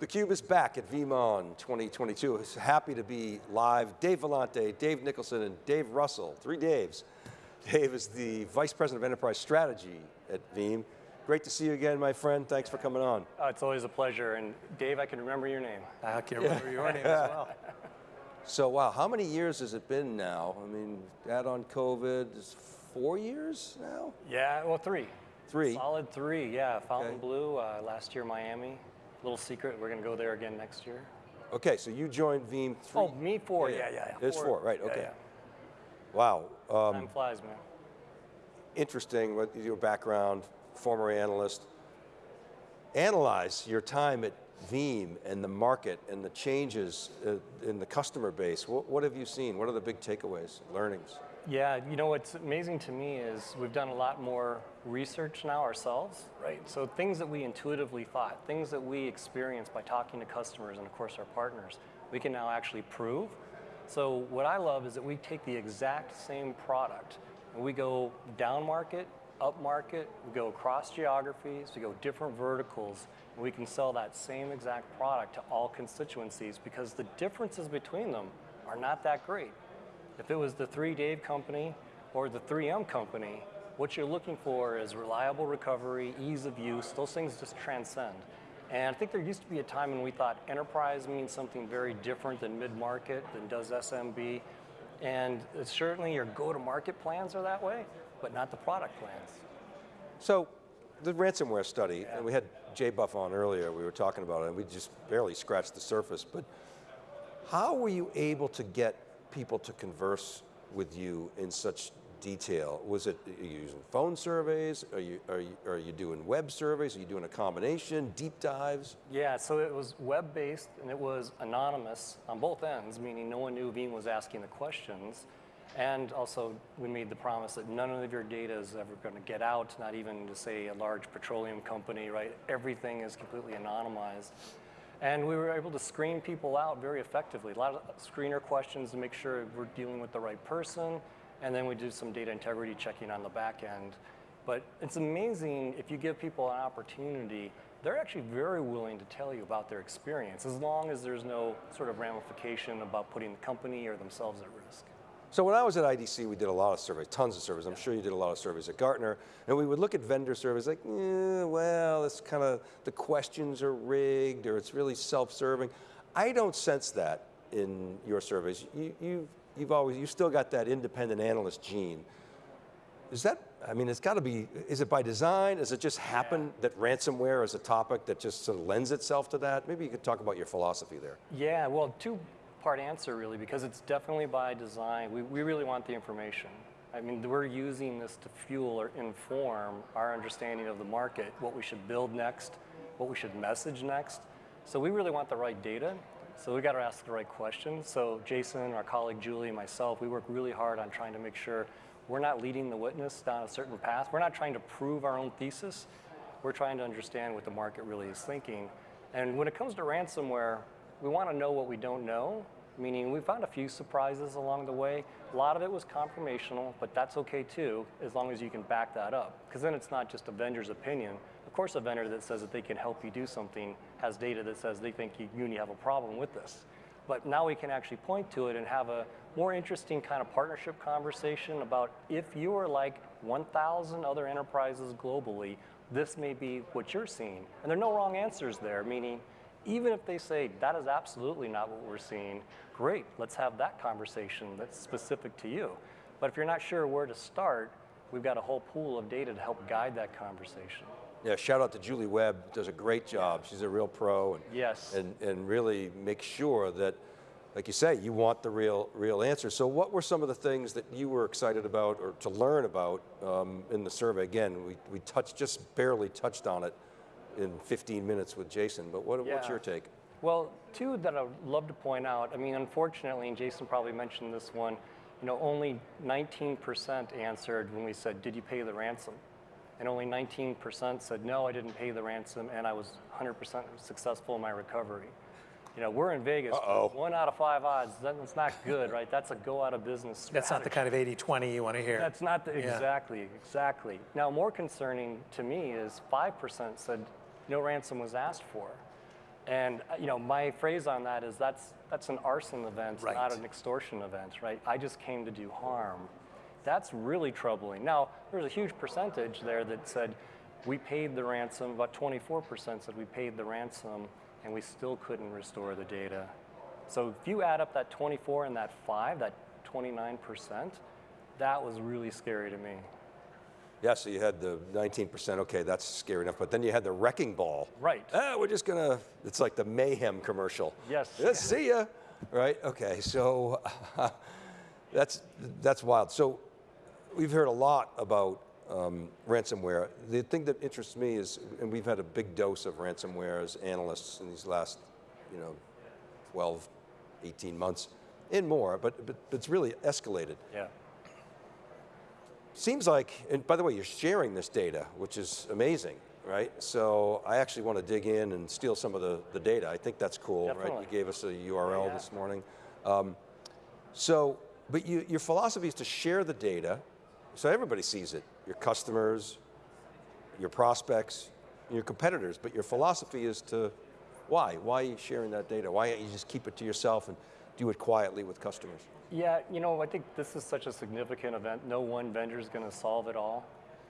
theCUBE is back at VeeamON 2022. It's happy to be live. Dave Vellante, Dave Nicholson, and Dave Russell, three Daves. Dave is the Vice President of Enterprise Strategy at Veeam. Great to see you again, my friend. Thanks for coming on. Oh, it's always a pleasure. And Dave, I can remember your name. I can remember yeah. your name as well. So wow, how many years has it been now? I mean, add on COVID, is four years now? Yeah, well, three. Three? Solid three, yeah. Fontainebleau, uh, last year Miami. Little secret, we're going to go there again next year. Okay, so you joined Veeam three. Oh, me four, yeah, yeah. yeah. It's four, right, okay. Yeah, wow. Um, Time flies, man. Interesting, with your background, former analyst. Analyze your time at Veeam and the market and the changes uh, in the customer base. What, what have you seen? What are the big takeaways, learnings? Yeah, you know what's amazing to me is we've done a lot more research now ourselves, right? So things that we intuitively thought, things that we experienced by talking to customers and of course our partners, we can now actually prove. So what I love is that we take the exact same product and we go down market, up market, we go across geographies, we go different verticals, and we can sell that same exact product to all constituencies because the differences between them are not that great. If it was the 3 Dave company or the 3M company, what you're looking for is reliable recovery, ease of use, those things just transcend. And I think there used to be a time when we thought enterprise means something very different than mid-market, than does SMB. And certainly your go-to-market plans are that way, but not the product plans. So the ransomware study, yeah. and we had Jay Buff on earlier, we were talking about it, and we just barely scratched the surface, but how were you able to get people to converse with you in such detail? Was it are you using phone surveys? Are you, are, you, are you doing web surveys? Are you doing a combination, deep dives? Yeah, so it was web-based and it was anonymous on both ends, meaning no one knew Veeam was asking the questions. And also, we made the promise that none of your data is ever going to get out, not even to say a large petroleum company, right? Everything is completely anonymized. And we were able to screen people out very effectively. A lot of screener questions to make sure we're dealing with the right person, and then we do some data integrity checking on the back end. But it's amazing if you give people an opportunity, they're actually very willing to tell you about their experience, as long as there's no sort of ramification about putting the company or themselves at risk. So when I was at IDC, we did a lot of surveys, tons of surveys. I'm sure you did a lot of surveys at Gartner. And we would look at vendor surveys like, eh, well, it's kind of, the questions are rigged or it's really self-serving. I don't sense that in your surveys. You, you've, you've always, you've still got that independent analyst gene. Is that, I mean, it's got to be, is it by design? Does it just happen that ransomware is a topic that just sort of lends itself to that? Maybe you could talk about your philosophy there. Yeah, well, two part answer really because it's definitely by design. We, we really want the information. I mean, we're using this to fuel or inform our understanding of the market, what we should build next, what we should message next. So we really want the right data. So we got to ask the right questions. So Jason, our colleague Julie, and myself, we work really hard on trying to make sure we're not leading the witness down a certain path. We're not trying to prove our own thesis. We're trying to understand what the market really is thinking. And when it comes to ransomware, we want to know what we don't know, meaning we found a few surprises along the way. A lot of it was confirmational, but that's okay too, as long as you can back that up. Because then it's not just a vendor's opinion. Of course, a vendor that says that they can help you do something has data that says they think you, you have a problem with this. But now we can actually point to it and have a more interesting kind of partnership conversation about if you are like 1,000 other enterprises globally, this may be what you're seeing. And there are no wrong answers there, meaning even if they say that is absolutely not what we're seeing, great, let's have that conversation that's specific to you. But if you're not sure where to start, we've got a whole pool of data to help guide that conversation. Yeah, shout out to Julie Webb, does a great job. She's a real pro. And, yes. And, and really make sure that, like you say, you want the real, real answer. So what were some of the things that you were excited about or to learn about um, in the survey? Again, we, we touched, just barely touched on it in 15 minutes with Jason, but what, yeah. what's your take? Well, two that I'd love to point out, I mean, unfortunately, and Jason probably mentioned this one, you know, only 19% answered when we said, did you pay the ransom? And only 19% said, no, I didn't pay the ransom, and I was 100% successful in my recovery. You know, we're in Vegas. Uh -oh. One out of five odds. That's not good, right? That's a go out of business. Strategy. That's not the kind of 80-20 you want to hear. That's not the, yeah. exactly, exactly. Now, more concerning to me is 5% said no ransom was asked for. And uh, you know, my phrase on that is that's that's an arson event, Right. not an extortion event, right? I just came to do harm. That's really troubling. Now, there's a huge percentage there that said we paid the ransom. About 24% said we paid the ransom, and we still couldn't restore the data. So if you add up that 24 and that five, that 29%, that was really scary to me. Yeah, so you had the 19%, okay, that's scary enough, but then you had the wrecking ball. Right. Ah, we're just gonna, it's like the mayhem commercial. Yes. Yeah, see ya, right? Okay, so that's, that's wild. So we've heard a lot about um, ransomware. The thing that interests me is, and we've had a big dose of ransomware as analysts in these last, you know, 12, 18 months and more, but, but it's really escalated. Yeah. Seems like, and by the way, you're sharing this data, which is amazing, right? So I actually want to dig in and steal some of the, the data. I think that's cool, right? You gave us a URL Yeah. this morning. Um, so, but you, your philosophy is to share the data so everybody sees it, your customers, your prospects, your competitors, but your philosophy is to, why? Why are you sharing that data? Why don't you just keep it to yourself and do it quietly with customers? Yeah, you know, I think this is such a significant event. No one vendor is going to solve it all.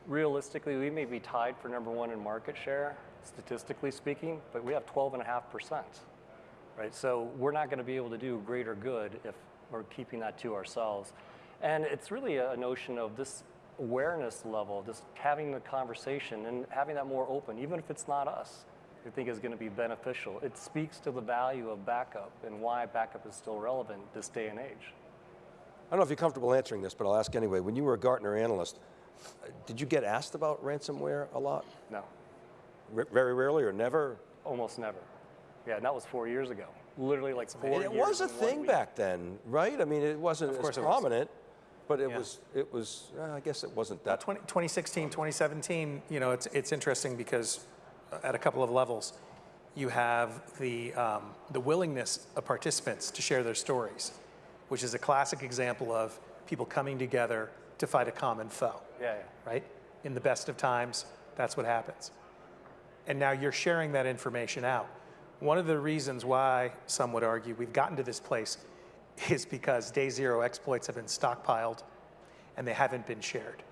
Realistically, we may be tied for number one in market share, statistically speaking, but we have 12.5%, right? So we're not going to be able to do greater good if we're keeping that to ourselves. And it's really a notion of this awareness level, just having the conversation and having that more open, even if it's not us. I think is going to be beneficial. It speaks to the value of backup and why backup is still relevant this day and age. I don't know if you're comfortable answering this, but I'll ask anyway. When you were a Gartner analyst, uh, did you get asked about ransomware a lot? No, R- very rarely or never? almost never. Yeah, and that was four years ago. Literally like four And it was a thing back then, right? I mean, it wasn't course as it was. prominent, but it Yeah. was, it was, uh, I guess it wasn't that. 20, 2016, 2017, you know, it's, it's interesting because at a couple of levels, you have the, um, the willingness of participants to share their stories, which is a classic example of people coming together to fight a common foe, Yeah, yeah. right? In the best of times, that's what happens. And now you're sharing that information out. One of the reasons why, some would argue, we've gotten to this place is because day zero exploits have been stockpiled and they haven't been shared.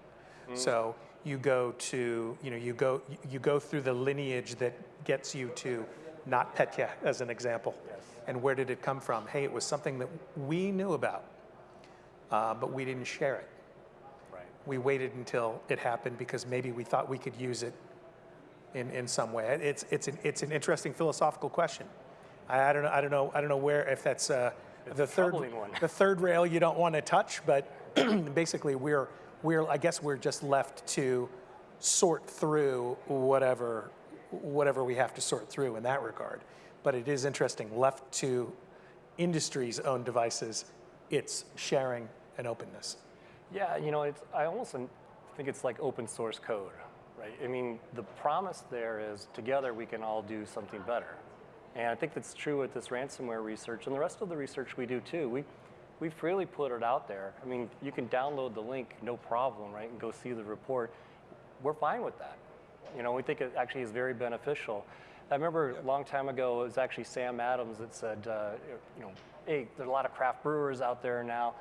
So you go to, you know, you go, you go through the lineage that gets you to NotPetya as an example. And where did it come from? Hey, it was something that we knew about, uh, but we didn't share it. Right. We waited until it happened because maybe we thought we could use it in, in some way. It's, it's, an, it's an interesting philosophical question. I, I don't know, I don't know, I don't know where, if that's uh, the third, the third rail you don't want to touch, but basically we're, we're, I guess we're just left to sort through whatever, whatever we have to sort through in that regard. But it is interesting, left to industry's own devices, it's sharing and openness. Yeah, you know, it's, I almost think it's like open source code, right? I mean, the promise there is together we can all do something better. And I think that's true with this ransomware research and the rest of the research we do too. We, we freely put it out there. I mean, you can download the link, no problem, right, and go see the report. We're fine with that. You know, we think it actually is very beneficial. I remember a long time ago, it was actually Sam Adams that said, uh, you know, hey, there's a lot of craft brewers out there now.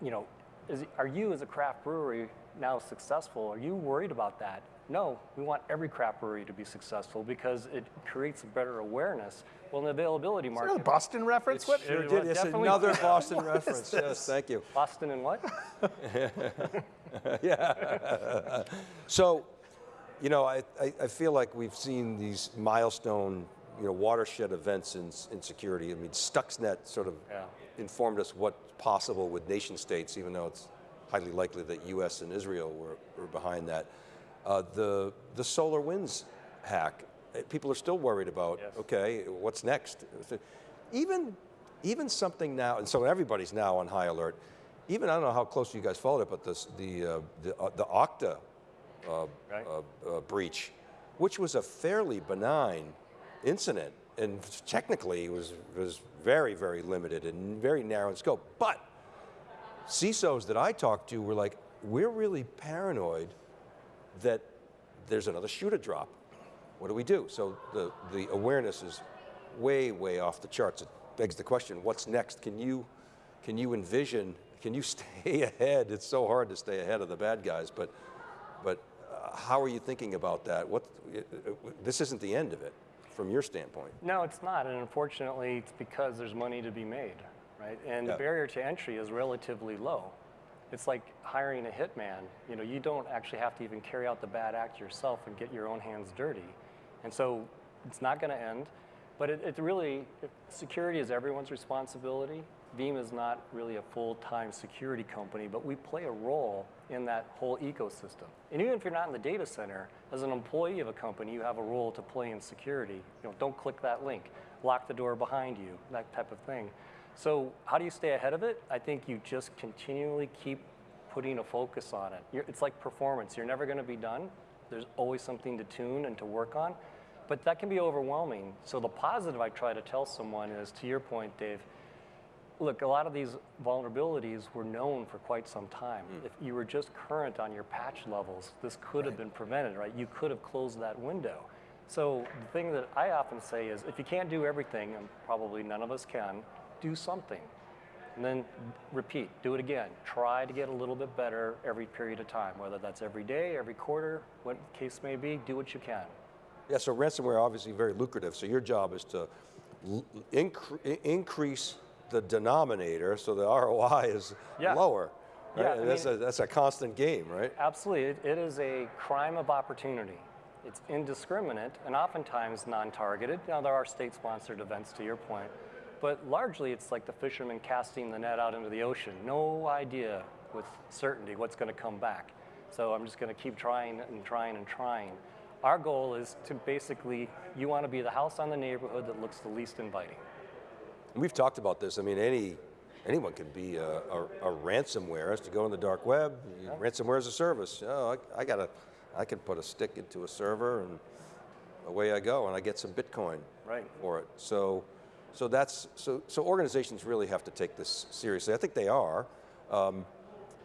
You know, is, are you as a craft brewery now successful? Are you worried about that? No, we want every craft brewery to be successful because it creates a better awareness. Well, in the availability Is that a market, Boston reference? What? Sure did. was Yes, definitely- another Boston reference. Yes, thank you. Boston and what? Yeah. so, you know, I, I, I feel like we've seen these milestone, you know, watershed events in, in security. I mean, Stuxnet sort of Yeah. informed us what's possible with nation states, even though it's highly likely that U.S. and Israel were, were behind that. Uh, the, the SolarWinds hack, eh, people are still worried about, Yes. okay, what's next? Even, even something now, and so everybody's now on high alert. Even, I don't know how close you guys followed it, but this, the, uh, the, uh, the Okta uh, Right. uh, uh, breach, which was a fairly benign incident, and technically was was very very limited and very narrow in scope. But CISOs that I talked to were like, "We're really paranoid that there's another shoe to drop. What do we do?" So the the awareness is way, way off the charts. It begs the question, what's next? Can you, can you envision, can you stay ahead? It's so hard to stay ahead of the bad guys, but, but uh, how are you thinking about that? What, uh, uh, this isn't the end of it, from your standpoint. No, it's not, and unfortunately, it's because there's money to be made, right? And Yeah. the barrier to entry is relatively low. It's like hiring a hitman. You know, you don't actually have to even carry out the bad act yourself and get your own hands dirty. And so it's not going to end, but it, it really, security is everyone's responsibility. Veeam is not really a full-time security company, but we play a role in that whole ecosystem. And even if you're not in the data center, as an employee of a company, you have a role to play in security. You know, don't click that link, lock the door behind you, that type of thing. So how do you stay ahead of it? I think you just continually keep putting a focus on it. You're, it's like performance. You're never going to be done. There's always something to tune and to work on, but that can be overwhelming. So the positive I try to tell someone is, to your point, Dave, look, a lot of these vulnerabilities were known for quite some time. Hmm. If you were just current on your patch levels, this could have been prevented, right? You could have closed that window. So the thing that I often say is, if you can't do everything, and probably none of us can, do something. And then repeat, do it again. Try to get a little bit better every period of time, whether that's every day, every quarter, what the case may be, do what you can. Yeah, so ransomware obviously very lucrative. So your job is to incre- increase the denominator so the ROI is Yeah. lower. Yeah, right? I And that's, mean- a, that's a constant game, right? Absolutely, it, it is a crime of opportunity. It's indiscriminate and oftentimes non-targeted. Now there are state-sponsored events to your point, but largely it's like the fisherman casting the net out into the ocean. No idea with certainty what's going to come back. So I'm just going to keep trying and trying and trying. Our goal is to basically, you want to be the house on the neighborhood that looks the least inviting. We've talked about this. I mean, any anyone can be a, a, a ransomware. Is to go on the dark web. You- Ransomware as a service. Oh, I, I got to, I can put a stick into a server and away I go, and I get some Bitcoin Right. for it. So, so that's so so organizations really have to take this seriously. I think they are. Um,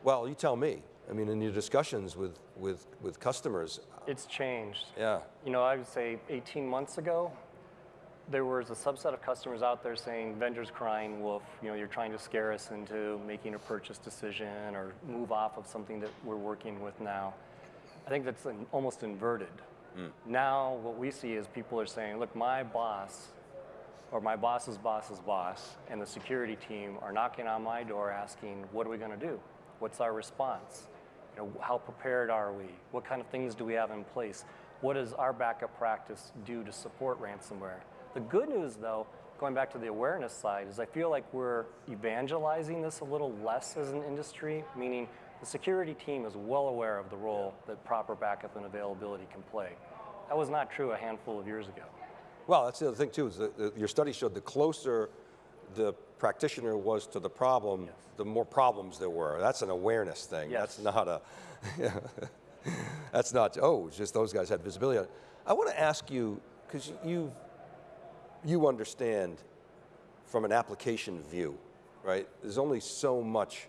well, you tell me. I mean, in your discussions with with with customers, It's changed. yeah. You know, I would say 18 months ago, there was a subset of customers out there saying, vendors crying wolf, you know, you're trying to scare us into making a purchase decision or move off of something that we're working with now. I think that's an, almost inverted. Now, what we see is people are saying, look, my boss or my boss's boss's boss and the security team are knocking on my door asking, what are we going to do? What's our response? You know, how prepared are we? What kind of things do we have in place? What does our backup practice do to support ransomware? The good news, though, going back to the awareness side, is I feel like we're evangelizing this a little less as an industry, meaning the security team is well aware of the role that proper backup and availability can play. That was not true a handful of years ago. Well, that's the other thing too. Is that your study showed the closer the practitioner was to the problem, the more problems there were. That's an awareness thing. That's not a. that's not. Oh, it's just those guys had visibility. I want to ask you because you you understand from an application view, right? There's only so much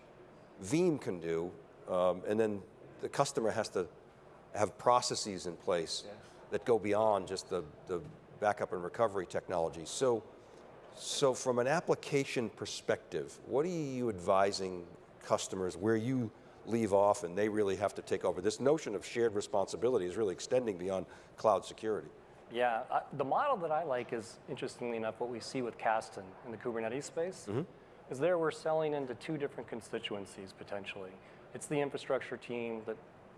Veeam can do, um, and then the customer has to have processes in place that go beyond just the, the backup and recovery technology. So, so from an application perspective, what are you advising customers where you leave off and they really have to take over? This notion of shared responsibility is really extending beyond cloud security. Yeah, I, the model that I like is, interestingly enough, what we see with Kasten in the Kubernetes space, mm-hmm. is there we're selling into two different constituencies potentially. It's the infrastructure team that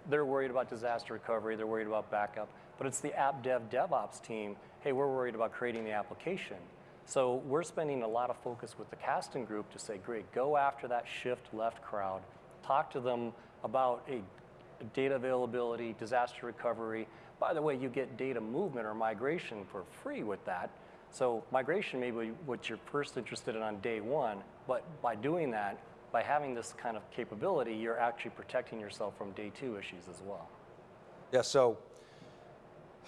they're worried about disaster recovery, they're worried about backup, but it's the app dev DevOps team, hey, we're worried about creating the application. So we're spending a lot of focus with the Kasten group to say, great, go after that shift left crowd, talk to them about a data availability, disaster recovery. By the way, you get data movement or migration for free with that. So migration may be what you're first interested in on day one, but by doing that, by having this kind of capability, you're actually protecting yourself from day two issues as well. Yeah, so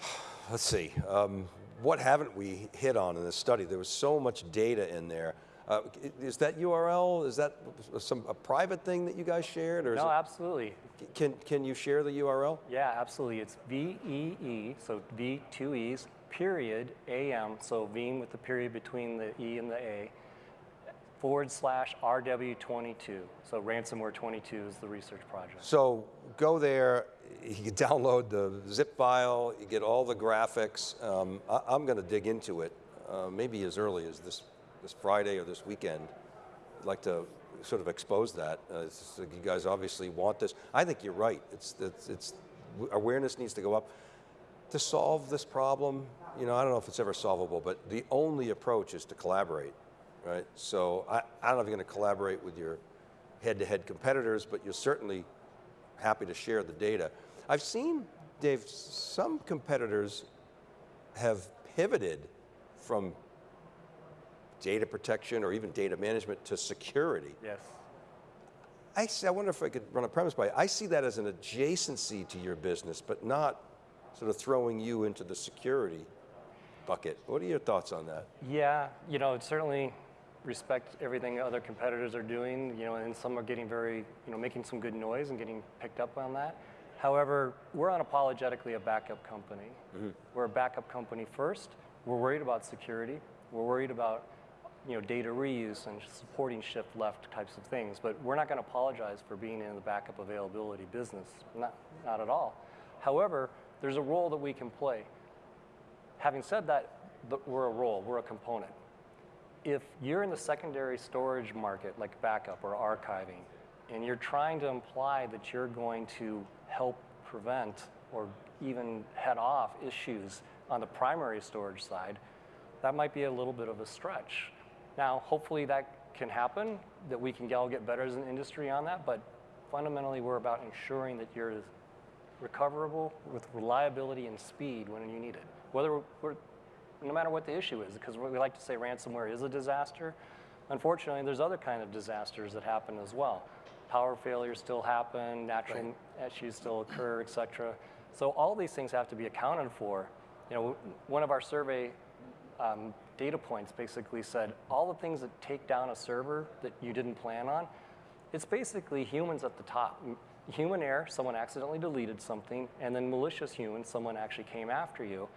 let's see. Um, what haven't we hit on in this study? There was so much data in there. Uh, is that URL, is that some, a private thing that you guys shared? Or No, it, absolutely. can, can you share the URL? Yeah, absolutely. It's VEE, so V two E's, period, AM, so Veeam with the period between the E and the A, forward slash RW22. So ransomware 22 is the research project. So go there, you can download the zip file, you get all the graphics. Um, I, am going to dig into it, uh, maybe as early as this, this Friday or this weekend. I'd like to sort of expose that. Uh, you guys obviously want this. I think you're right. It's, it's, it's, awareness needs to go up. To solve this problem, you know, I don't know if it's ever solvable, but the only approach is to collaborate, right? So I, I don't know if you're going to collaborate with your head-to-head competitors, but you're certainly happy to share the data. I've seen, Dave, some competitors have pivoted from data protection or even data management to security. Yes. I, see, I wonder if I could run a premise by you. I see that as an adjacency to your business, but not sort of throwing you into the security bucket. What are your thoughts on that? Yeah, you know, it certainly respect everything other competitors are doing, you know, and some are getting very, you know, making some good noise and getting picked up on that. However, we're unapologetically a backup company. Mm-hmm. We're a backup company first. We're worried about security. We're worried about, you know, data reuse and supporting shift left types of things. But we're not going to apologize for being in the backup availability business. Not, not at all. However, there's a role that we can play. Having said that, we're a role, we're a component. If you're in the secondary storage market, like backup or archiving, and you're trying to imply that you're going to help prevent or even head off issues on the primary storage side, that might be a little bit of a stretch. Now, hopefully that can happen, that we can all get better as an industry on that, but fundamentally we're about ensuring that you're recoverable with reliability and speed when you need it. Whether we're, no matter what the issue is, because we like to say ransomware is a disaster. Unfortunately, there's other kind of disasters that happen as well. Power failures still happen, natural issues still occur, et cetera. So all these things have to be accounted for. You know, one of our survey um, data points basically said all the things that take down a server that you didn't plan on, it's basically humans at the top. Human error, someone accidentally deleted something, and then malicious humans, someone actually came after you.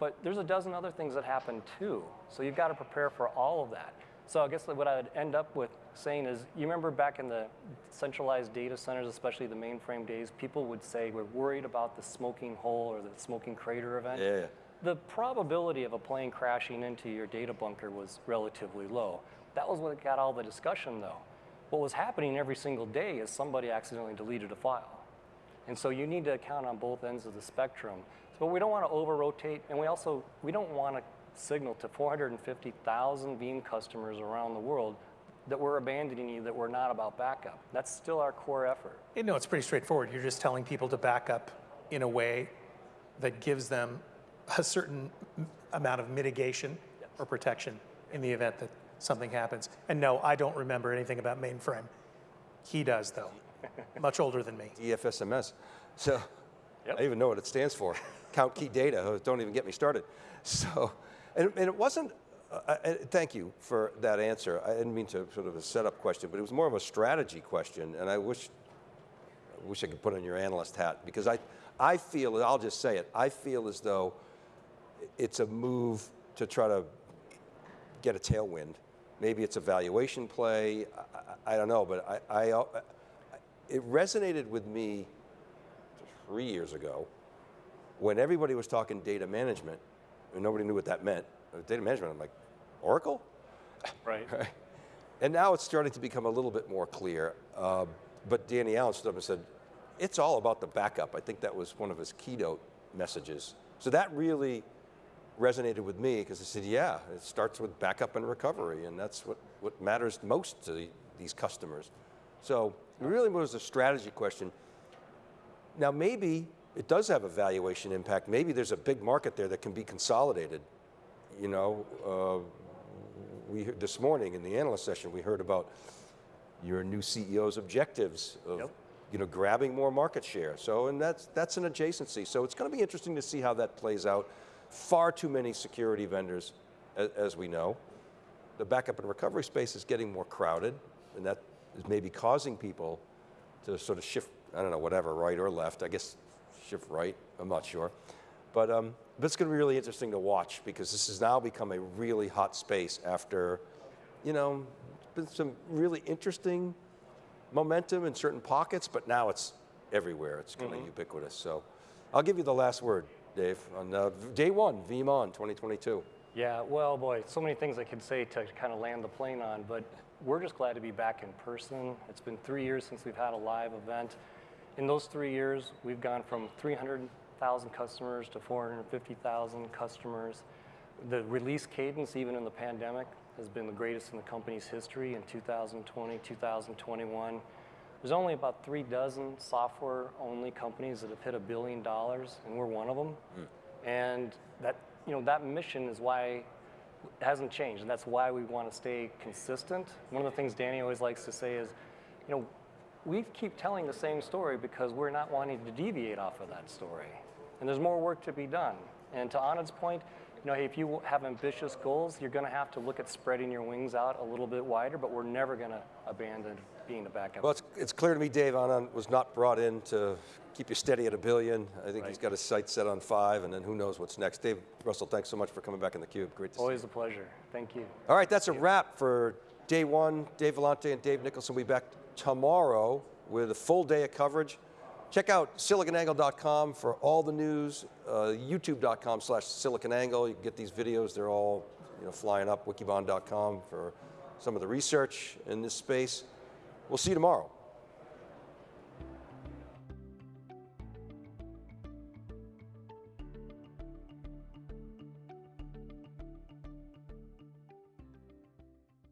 But there's a dozen other things that happen too. So you've got to prepare for all of that. So I guess what I'd end up with saying is, you remember back in the centralized data centers, especially the mainframe days, people would say we're worried about the smoking hole or the smoking crater event. Yeah, yeah. The probability of a plane crashing into your data bunker was relatively low. That was what got all the discussion though. What was happening every single day is somebody accidentally deleted a file. And so you need to account on both ends of the spectrum. But we don't want to over-rotate, and we also, we don't want to signal to 450,000 Veeam customers around the world that we're abandoning you, that we're not about backup. That's still our core effort. You know, it's pretty straightforward. You're just telling people to back up in a way that gives them a certain amount of mitigation or protection in the event that something happens. And no, I don't remember anything about mainframe. He does, though. Much older than me. DFSMS. So Yep. I even know what it stands for. Count key data. Oh, Don't even get me started. So, and, and it wasn't. Uh, uh, thank you for that answer. I didn't mean to sort of a setup question, but it was more of a strategy question, and I wish. I wish I could put on your analyst hat because I, I feel. I'll just say it. I feel as though it's a move to try to get a tailwind. Maybe it's a valuation play. I, I, I don't know, but I, I, it resonated with me three years ago when everybody was talking data management and nobody knew what that meant. Uh, Data management, I'm like, Oracle? Right. Right. And now it's starting to become a little bit more clear. Uh, but Danny Allen stood up and said, it's all about the backup. I think that was one of his keynote messages. So that really resonated with me because I said, yeah, it starts with backup and recovery, and that's what, what matters most to the, these customers. So it really was a strategy question. Now maybe it does have a valuation impact. Maybe there's a big market there that can be consolidated. You know, uh, we heard- this morning in the analyst session we heard about your new CEO's objectives of Yep. you know grabbing more market share. So and that's that's an adjacency. So it's going to be interesting to see how that plays out. Far too many security vendors, as, as we know. The backup and recovery space is getting more crowded, and that is maybe causing people to sort of shift. I don't know, whatever, right or left. I guess shift right. I'm not sure. But, um, but it's going to be really interesting to watch because this has now become a really hot space after, you know, been some really interesting momentum in certain pockets, but now it's everywhere. It's kind of ubiquitous. So I'll give you the last word, Dave, on uh, day one, VeeamON 2022. Yeah, well, boy, so many things I could say to kind of land the plane on, but we're just glad to be back in person. It's been three years since we've had a live event. In those three years, we've gone from 300,000 customers to 450,000 customers. The release cadence, even in the pandemic, has been the greatest in the company's history in 2020, 2021. There's only about three dozen software-only companies that have hit a billion dollars, and we're one of them. Hmm. And that, you know, that mission is why it hasn't changed, and that's why we want to stay consistent. One of the things Danny always likes to say is, you know, we keep telling the same story because we're not wanting to deviate off of that story. And there's more work to be done. And to Anand's point, you know, if you have ambitious goals, you're going to have to look at spreading your wings out a little bit wider, but we're never going to abandon being the backup. Well, it's, it's clear to me Dave Anand was not brought in to keep you steady at a billion. I think he's got his sights set on five, and then who knows what's next. Dave Russell, thanks so much for coming back in the cube. Great to see you. Always a pleasure. Thank you. All right, that's a wrap for day one. Dave Vellante and Dave Nicholson will be back tomorrow with a full day of coverage. Check out siliconangle.com for all the news, uh, youtube.com slash siliconangle. You can get these videos, they're all you know, flying up, wikibon.com for some of the research in this space. We'll see you tomorrow.